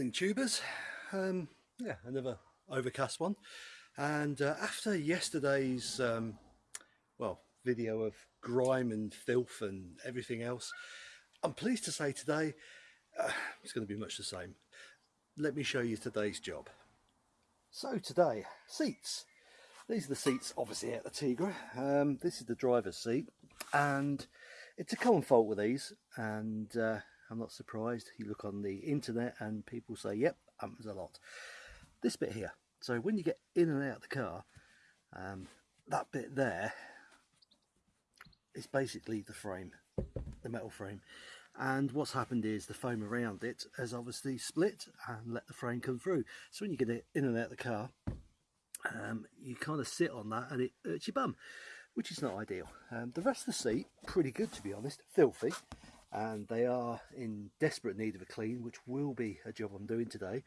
Morning tubers, um, yeah another overcast one and uh, after yesterday's um, well video of grime and filth and everything else I'm pleased to say today uh, it's going to be much the same. Let me show you today's job. So today, seats. These are the seats obviously at the Tigra. Um, this is the driver's seat and it's a common fault with these and uh, I'm not surprised. You look on the internet and people say, yep, happens a lot. This bit here. So when you get in and out of the car, um, that bit there is basically the frame, the metal frame. And what's happened is the foam around it has obviously split and let the frame come through. So when you get it in and out of the car, um, you kind of sit on that and it hurts your bum, which is not ideal. Um, the rest of the seat, pretty good to be honest, filthy and they are in desperate need of a clean which will be a job I'm doing today.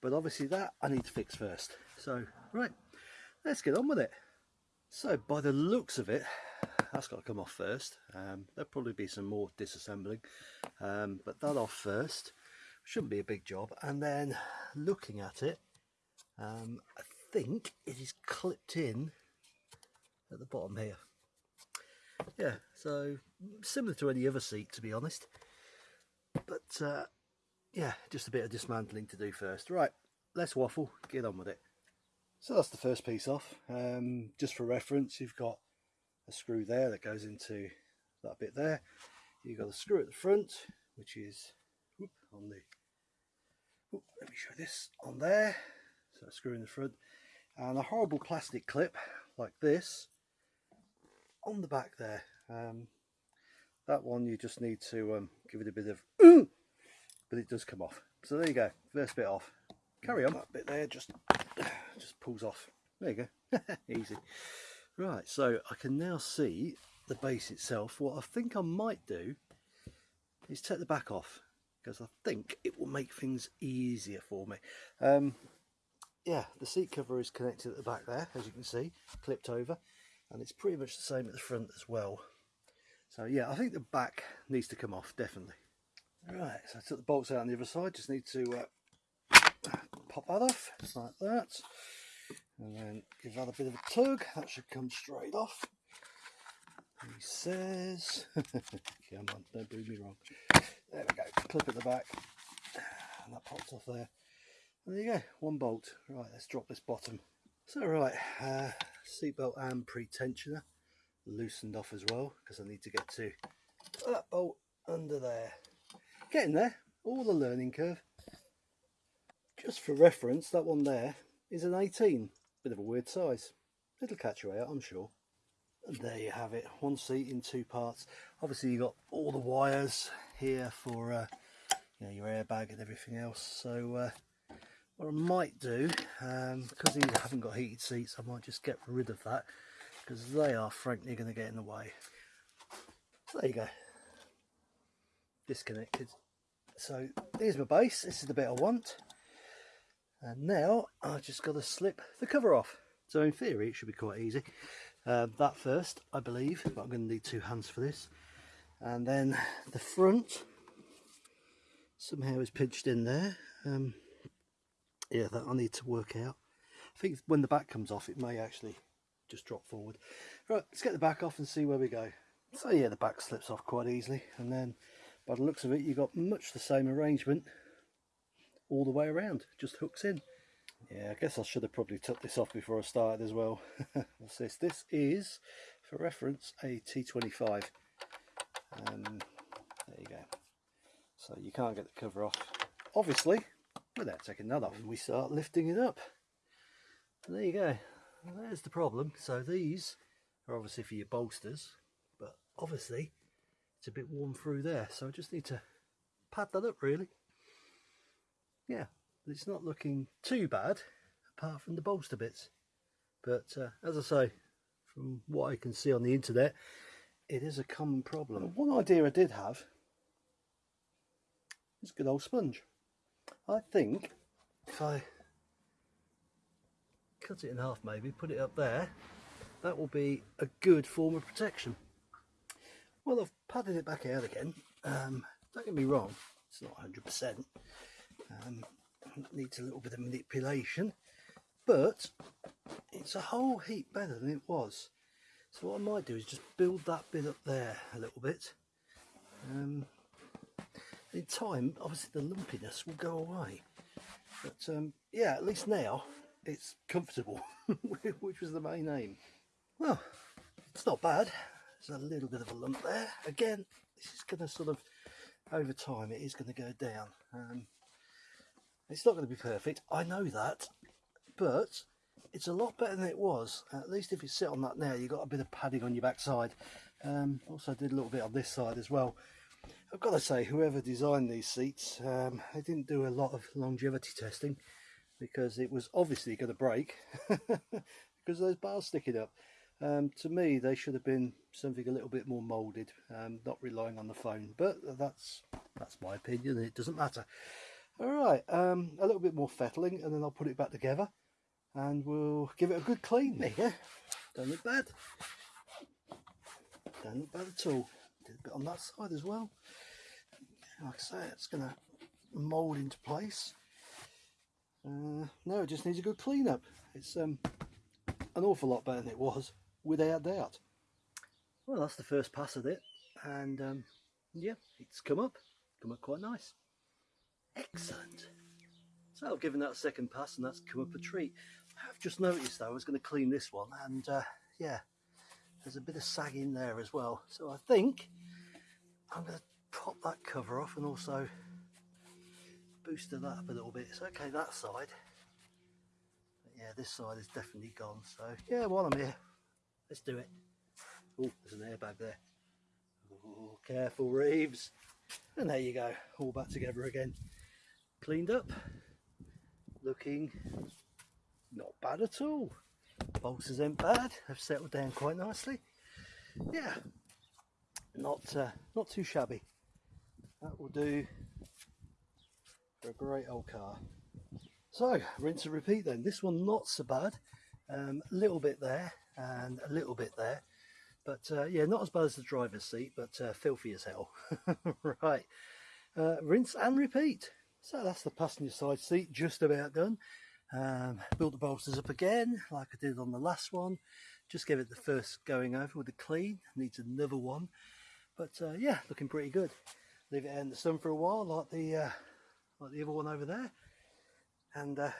But obviously that I need to fix first. So right let's get on with it. So by the looks of it that's got to come off first. Um, there'll probably be some more disassembling um, but that off first shouldn't be a big job. And then looking at it um, I think it is clipped in at the bottom here yeah so similar to any other seat to be honest. But uh, yeah just a bit of dismantling to do first. Right let's waffle. Get on with it. So that's the first piece off. Um, just for reference you've got a screw there that goes into that bit there. You've got a screw at the front which is whoop, on the whoop, let me show this on there. So a screw in the front. And a horrible plastic clip like this on the back there. Um, that one you just need to um, give it a bit of but it does come off. So there you go, first bit off. Carry on, that bit there just just pulls off. There you go, easy. Right, so I can now see the base itself. What I think I might do is take the back off because I think it will make things easier for me. Um, yeah, the seat cover is connected at the back there, as you can see, clipped over and it's pretty much the same at the front as well. So yeah I think the back needs to come off definitely. Right so I took the bolts out on the other side. Just need to uh, pop that off just like that. And then give that a bit of a tug. That should come straight off. He says come on don't do me wrong. There we go clip at the back. And that pops off there. And there you go one bolt. Right let's drop this bottom so right uh, seatbelt and pre-tensioner loosened off as well because I need to get to that bolt under there. Getting there, all the learning curve. Just for reference, that one there is an 18. Bit of a weird size. It'll catch you out, I'm sure. And there you have it, one seat in two parts. Obviously you've got all the wires here for uh, you know, your airbag and everything else. So uh, what I might do, um, because these haven't got heated seats, I might just get rid of that because they are frankly going to get in the way. So there you go, disconnected. So here's my base, this is the bit I want. And now I've just got to slip the cover off. So in theory it should be quite easy. Uh, that first, I believe, but I'm going to need two hands for this. And then the front somehow is pinched in there. Um, yeah that I need to work out. I think when the back comes off it may actually just drop forward. Right let's get the back off and see where we go. So yeah the back slips off quite easily and then by the looks of it you've got much the same arrangement all the way around just hooks in. Yeah I guess I should have probably took this off before I started as well. What's this this is for reference a T25 um, there you go. So you can't get the cover off obviously without taking that off and we start lifting it up. And there you go. There's the problem. So these are obviously for your bolsters but obviously it's a bit warm through there. So I just need to pad that up really. Yeah it's not looking too bad apart from the bolster bits. But uh, as I say from what I can see on the internet it is a common problem. One idea I did have is good old sponge I think if I cut it in half maybe, put it up there, that will be a good form of protection. Well, I've padded it back out again. Um, don't get me wrong, it's not 100%. Um, needs a little bit of manipulation but it's a whole heap better than it was so what I might do is just build that bit up there a little bit um, in time obviously the lumpiness will go away. But um, yeah at least now it's comfortable which was the main aim. Well it's not bad. There's a little bit of a lump there. Again this is going to sort of over time it is going to go down. Um, it's not going to be perfect I know that but it's a lot better than it was. At least if you sit on that now you've got a bit of padding on your backside. Um, also did a little bit on this side as well I've got to say whoever designed these seats um, they didn't do a lot of longevity testing because it was obviously going to break because those bars sticking up. Um, to me they should have been something a little bit more molded um, not relying on the phone. but that's that's my opinion it doesn't matter. All right um, a little bit more fettling and then I'll put it back together and we'll give it a good clean yeah? Don't look bad. Don't look bad at all did a bit on that side as well. Like I say it's gonna mold into place. Uh, no it just needs a good clean up it's um, an awful lot better than it was without doubt. Well that's the first pass of it and um, yeah it's come up. Come up quite nice. Excellent. So I've given that a second pass and that's come up a treat. I've just noticed though I was going to clean this one and uh, yeah there's a bit of sag in there as well. So I think I'm going to pop that cover off and also booster that up a little bit. It's okay that side. But yeah this side is definitely gone. So yeah while I'm here let's do it. Oh there's an airbag there. Oh careful Reeves. And there you go all back together again. Cleaned up. Looking not bad at all. Bolsters ain't bad, have settled down quite nicely. Yeah, not uh, not too shabby. That will do for a great old car. So, rinse and repeat then. This one not so bad. Um, a little bit there and a little bit there. But uh, yeah, not as bad as the driver's seat, but uh, filthy as hell. right, uh, rinse and repeat. So that's the passenger side seat just about done. Um, built the bolsters up again, like I did on the last one. Just gave it the first going over with the clean. Needs another one. But uh, yeah, looking pretty good. Leave it in the sun for a while, like the uh, like the other one over there, and uh,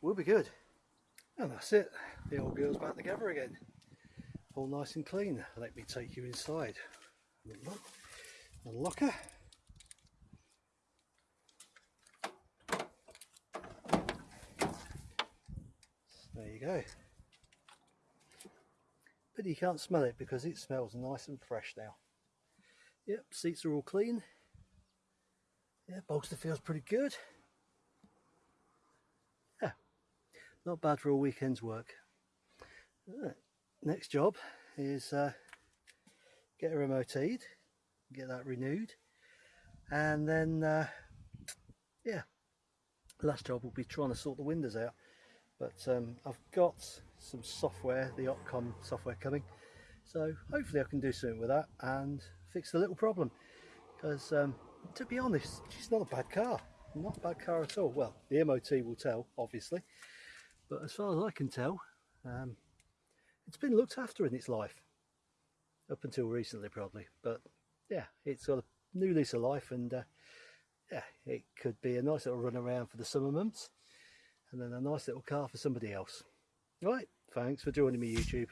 we'll be good. And that's it. The old girl's back together again. All nice and clean. Let me take you inside. Look, unlock her. There you go. But you can't smell it because it smells nice and fresh now. Yep, seats are all clean. Yeah, bolster feels pretty good. Yeah, not bad for a weekend's work. Right. Next job is uh, get her MOT'd, get that renewed, and then uh, yeah, last job will be trying to sort the windows out but um, I've got some software, the Opcom software coming. So hopefully I can do something with that and fix the little problem. Because um, to be honest she's not a bad car. Not a bad car at all. Well the MOT will tell obviously. But as far as I can tell um, it's been looked after in its life. Up until recently probably. But yeah it's got a new lease of life and uh, yeah it could be a nice little run around for the summer months and then a nice little car for somebody else. Right, thanks for joining me YouTube.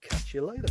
Catch you later.